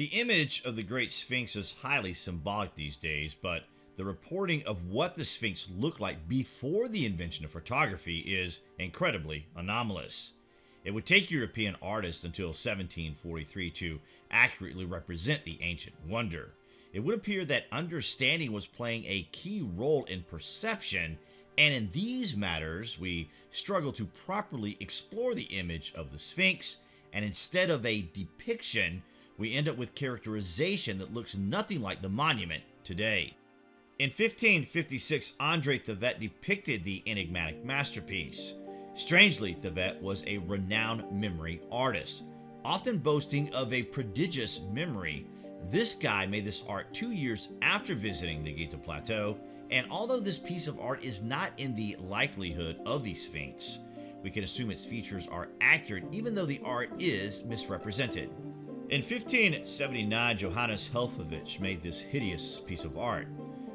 The image of the Great Sphinx is highly symbolic these days, but the reporting of what the Sphinx looked like before the invention of photography is incredibly anomalous. It would take European artists until 1743 to accurately represent the ancient wonder. It would appear that understanding was playing a key role in perception, and in these matters, we struggle to properly explore the image of the Sphinx, and instead of a depiction, we end up with characterization that looks nothing like the monument today. In 1556, Andre Thevet depicted the enigmatic masterpiece. Strangely, Thevet was a renowned memory artist, often boasting of a prodigious memory. This guy made this art two years after visiting the Giza Plateau, and although this piece of art is not in the likelihood of the Sphinx, we can assume its features are accurate even though the art is misrepresented. In 1579, Johannes Helffovich made this hideous piece of art.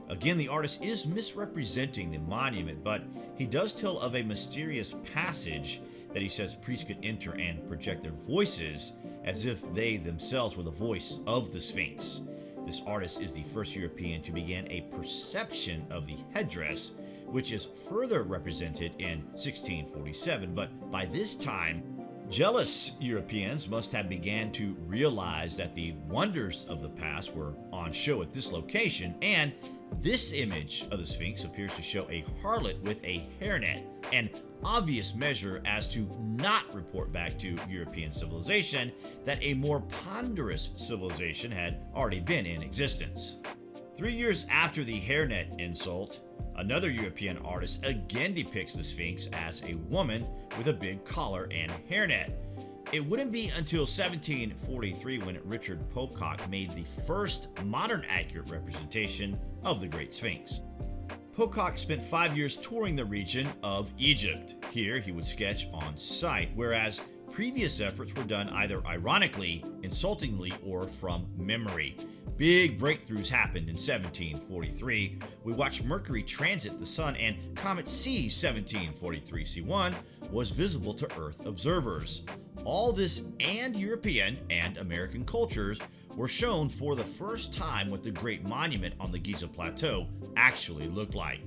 Again, the artist is misrepresenting the monument, but he does tell of a mysterious passage that he says priests could enter and project their voices as if they themselves were the voice of the Sphinx. This artist is the first European to begin a perception of the headdress, which is further represented in 1647, but by this time, Jealous Europeans must have began to realize that the wonders of the past were on show at this location, and this image of the Sphinx appears to show a harlot with a hairnet, an obvious measure as to not report back to European civilization that a more ponderous civilization had already been in existence. Three years after the hairnet insult, another European artist again depicts the Sphinx as a woman with a big collar and hairnet. It wouldn't be until 1743 when Richard Pococke made the first modern accurate representation of the Great Sphinx. Pococke spent five years touring the region of Egypt. Here he would sketch on site, whereas previous efforts were done either ironically, insultingly, or from memory. Big breakthroughs happened in 1743. We watched Mercury transit the Sun and Comet C 1743-C1 was visible to Earth observers. All this and European and American cultures were shown for the first time what the Great Monument on the Giza Plateau actually looked like.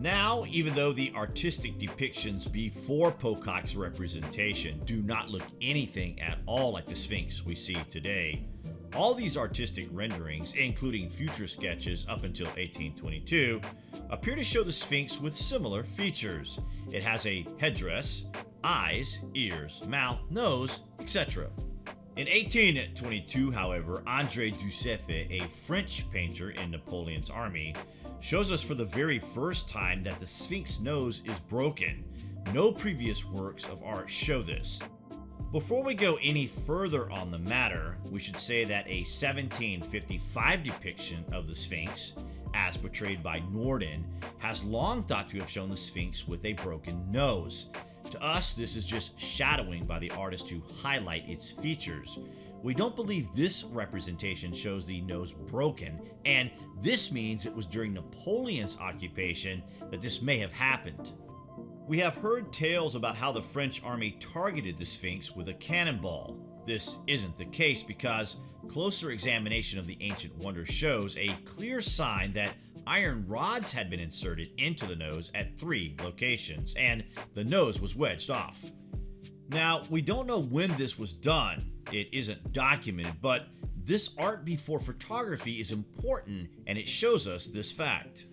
Now, even though the artistic depictions before Pococke's representation do not look anything at all like the Sphinx we see today, all these artistic renderings, including future sketches up until 1822, appear to show the Sphinx with similar features. It has a headdress, eyes, ears, mouth, nose, etc. In 1822, however, André Dussueff, a French painter in Napoleon's army, shows us for the very first time that the Sphinx nose is broken. No previous works of art show this. Before we go any further on the matter, we should say that a 1755 depiction of the Sphinx, as portrayed by Norden, has long thought to have shown the Sphinx with a broken nose. To us, this is just shadowing by the artist to highlight its features. We don't believe this representation shows the nose broken, and this means it was during Napoleon's occupation that this may have happened. We have heard tales about how the French army targeted the Sphinx with a cannonball. This isn't the case because closer examination of the ancient wonder shows a clear sign that iron rods had been inserted into the nose at three locations, and the nose was wedged off. Now, we don't know when this was done, it isn't documented, but this art before photography is important and it shows us this fact.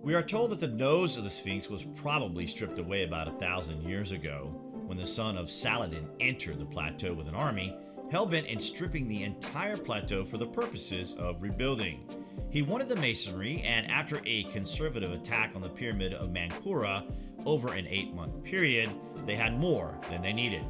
We are told that the nose of the Sphinx was probably stripped away about a thousand years ago, when the son of Saladin entered the plateau with an army, hell-bent in stripping the entire plateau for the purposes of rebuilding. He wanted the masonry, and after a conservative attack on the pyramid of Menkaure over an eight-month period, they had more than they needed.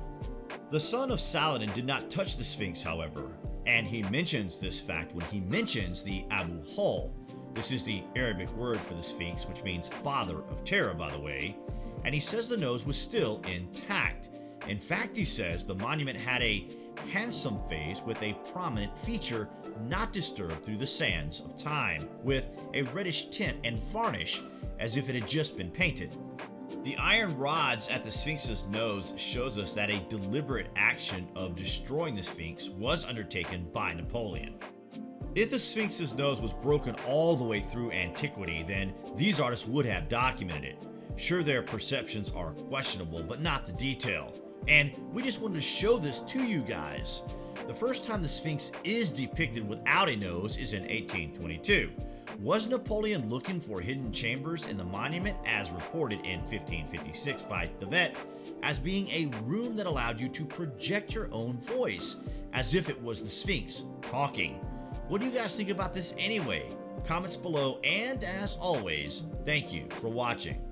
The son of Saladin did not touch the Sphinx, however, and he mentions this fact when he mentions the Abu Hol. This is the Arabic word for the Sphinx, which means father of terror, by the way, and he says the nose was still intact. In fact, he says the monument had a handsome face with a prominent feature not disturbed through the sands of time, with a reddish tint and varnish as if it had just been painted. The iron rods at the Sphinx's nose shows us that a deliberate action of destroying the Sphinx was undertaken by Napoleon. If the Sphinx's nose was broken all the way through antiquity, then these artists would have documented it. Sure, their perceptions are questionable, but not the detail. And we just wanted to show this to you guys. The first time the Sphinx is depicted without a nose is in 1822. Was Napoleon looking for hidden chambers in the monument as reported in 1556 by Thevet as being a room that allowed you to project your own voice as if it was the Sphinx talking? What do you guys think about this anyway? Comments below and as always, thank you for watching.